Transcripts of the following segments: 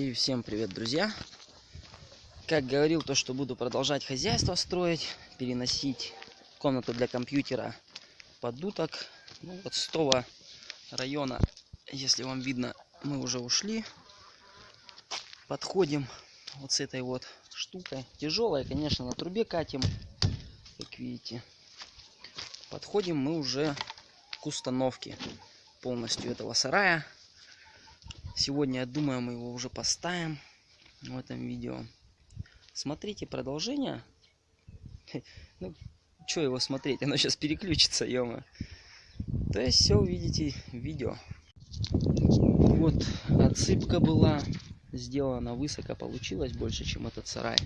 И всем привет, друзья! Как говорил, то, что буду продолжать хозяйство строить, переносить комнату для компьютера под уток. Ну, вот с того района, если вам видно, мы уже ушли. Подходим вот с этой вот штукой. Тяжелая, конечно, на трубе катим, как видите. Подходим мы уже к установке полностью этого сарая. Сегодня, я думаю, мы его уже поставим в этом видео. Смотрите продолжение. Ну, что его смотреть? Оно сейчас переключится, ё То есть все увидите в видео. Вот отсыпка была сделана высоко, получилось больше, чем этот сарай.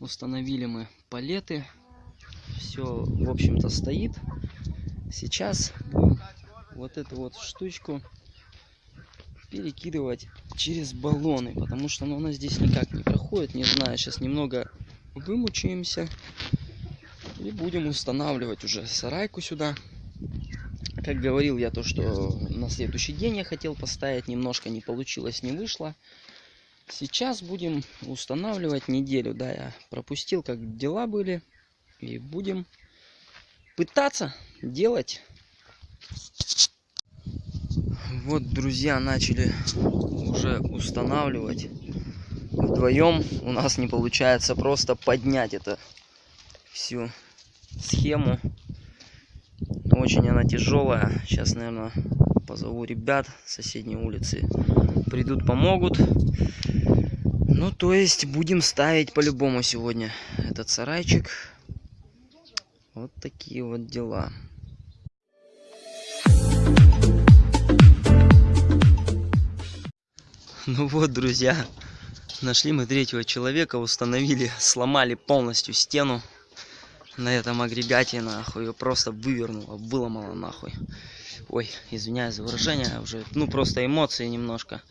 Установили мы палеты. Все, в общем-то, стоит. Сейчас вот эту вот штучку перекидывать через баллоны, потому что ну, она здесь никак не проходит. Не знаю, сейчас немного вымучаемся и будем устанавливать уже сарайку сюда. Как говорил я то, что на следующий день я хотел поставить, немножко не получилось, не вышло. Сейчас будем устанавливать неделю, да, я пропустил, как дела были. И будем пытаться делать вот, друзья, начали уже устанавливать. Вдвоем у нас не получается просто поднять это всю схему. Очень она тяжелая. Сейчас, наверное, позову ребят с соседней улицы. Придут, помогут. Ну, то есть, будем ставить по-любому сегодня этот сарайчик. Вот такие вот дела. Ну вот, друзья, нашли мы третьего человека, установили, сломали полностью стену на этом агрегате, нахуй, ее просто вывернуло, выломало нахуй. Ой, извиняюсь за выражение, уже, ну просто эмоции немножко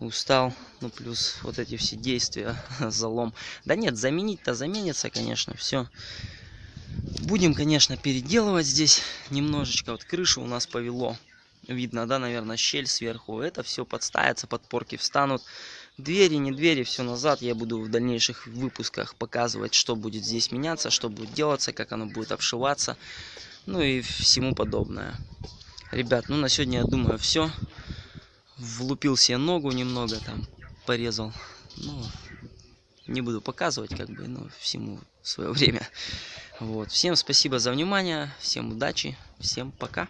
устал, ну плюс вот эти все действия, залом. Да нет, заменить-то заменится, конечно, все. Будем, конечно, переделывать здесь немножечко, вот крышу у нас повело видно, да, наверное, щель сверху. Это все подставится, подпорки встанут. Двери, не двери, все назад. Я буду в дальнейших выпусках показывать, что будет здесь меняться, что будет делаться, как оно будет обшиваться. Ну и всему подобное. Ребят, ну на сегодня, я думаю, все. Влупил себе ногу немного, там, порезал. Ну, не буду показывать, как бы, но всему свое время. Вот. Всем спасибо за внимание, всем удачи, всем пока.